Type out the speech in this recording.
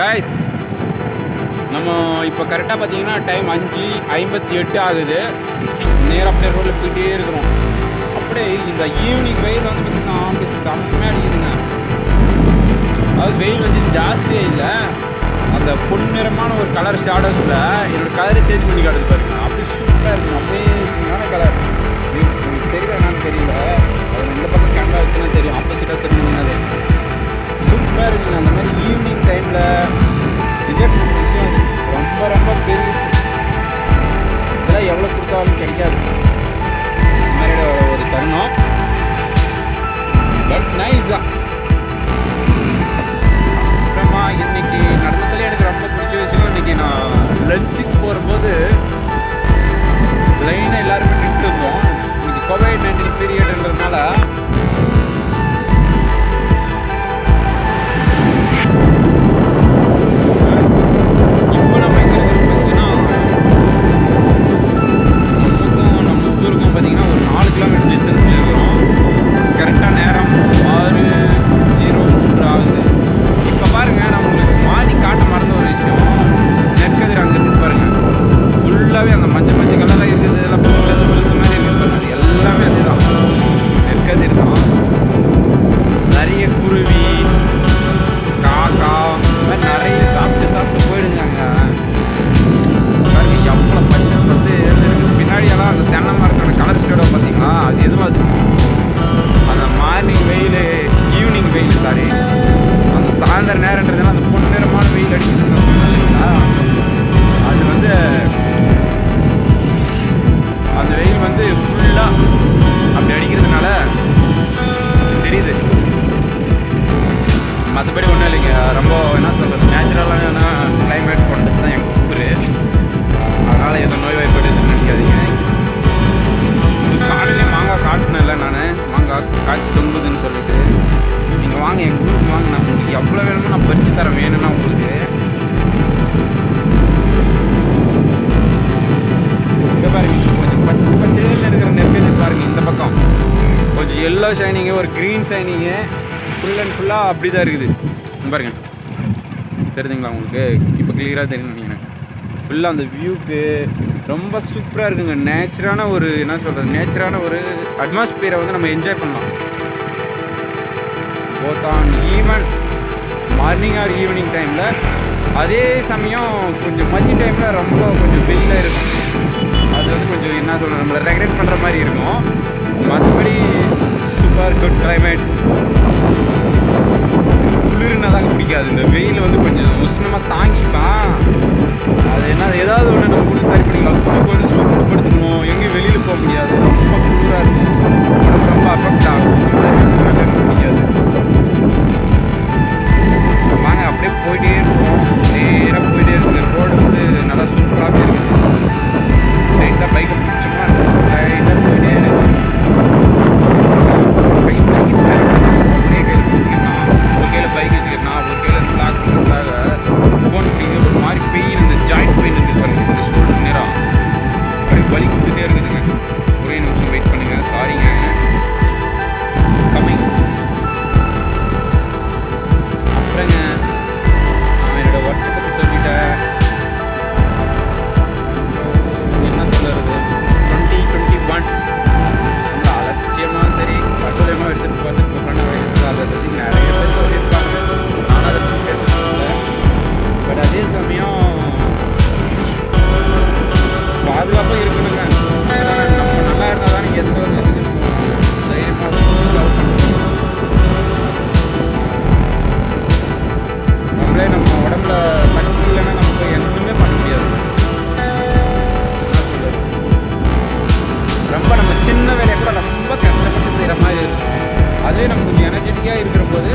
Guys நம்ம இப்போ கரெக்டாக பார்த்தீங்கன்னா டைம் அஞ்சு ஐம்பத்தி எட்டு ஆகுது. நேராக அப்படியே ரோட்டில் போயிட்டே இருக்கிறோம். அப்படியே இந்த ஈவினிங் வெயில் வந்து பார்த்தீங்கன்னா அப்படி செம்மையாக அடிக்குதுங்க. அதாவது வெயில் வந்து ஜாஸ்தியே இல்லை. அந்த பொன்னிறமான ஒரு கலர் ஷேடோஸில் என்னோடய கலரை சேஞ்ச் பண்ணி காட்டுது பாருங்க. அப்படி சூப்பராக இருக்கும். அப்படியே கலர் உங்களுக்கு தெரியல என்னன்னு தெரியல. அது இந்த பக்கம் இதெல்லாம் கிடைக்காது. இந்த மாதிரி ஒரு தருணம். பட் நைஸ் தான். சாயந்தர நேரன்றதுனால அந்த பொன்னிறமான வெயில் அடிக்குதுன்னு அது வந்து அந்த வெயில் வந்து ஃபுல்லாக அப்படி அடிக்கிறதுனால தெரியுது. மற்றபடி ஒன்றும் இல்லைங்க. ரொம்ப என்ன சொல்கிறது நேச்சுரலான கிளைமேட் கொண்டது தான் எங்கள் ஊர். அதனால் எதுவும் நோய் வாய்ப்படுதுன்னு நினைக்காதீங்க. வச்சு தர வேணும்னா உங்களுக்கு. இங்கே பாருங்க கொஞ்சம் பச்சை பச்சையில் இருக்கிற நெற்கதி பாருங்கள் இந்த பக்கம். கொஞ்சம் எல்லோ ஷைனிங்கு ஒரு க்ரீன் ஷைனிங்கு ஃபுல் அண்ட் ஃபுல்லாக அப்படி தான் இருக்குது. பாருங்க. தெரியுதுங்களா உங்களுக்கு? இப்போ கிளியராக தெரியும் நினைக்கிறேன். ஃபுல்லாக அந்த வியூக்கு ரொம்ப சூப்பராக இருக்குங்க. நேச்சரான ஒரு என்ன சொல்கிறது நேச்சரான ஒரு அட்மாஸ்பியரை வந்து நம்ம என்ஜாய் பண்ணலாம். Both on even morning or evening டைமில் அதே சமயம் கொஞ்சம் மதிய டைமில் ரொம்ப கொஞ்சம் வெயில் இருக்கும். அது வந்து கொஞ்சம் என்ன சொல்கிறது நம்மளை ரெகுலேட் பண்ணுற மாதிரி இருக்கும். மற்றபடி சூப்பர் குட் கிளைமேட் குளிர்னா தாங்க பிடிக்காது. இந்த வெயில் வந்து கொஞ்சம் உஷ்ணமாக தாங்கிப்பான். அது என்ன ஏதாவது ஒன்று நம்ம சரி பண்ணிக்கலாம் பாதுகாப்பாக இருக்கணுங்க. நம்ம நல்லா இருந்தால் தான் எந்த ஒரு இதுக்கு நம்மளே நம்ம உடம்புல சக்தி இல்லைன்னா நமக்கு எதுவுமே பண்ண முடியாது. ரொம்ப நம்ம சின்ன வேலையை கூட ரொம்ப கஷ்டப்பட்டு செய்கிற மாதிரி இருக்கும். அதுவே நம்ம கொஞ்சம் எனர்ஜெட்டிக்காக இருக்கிற போது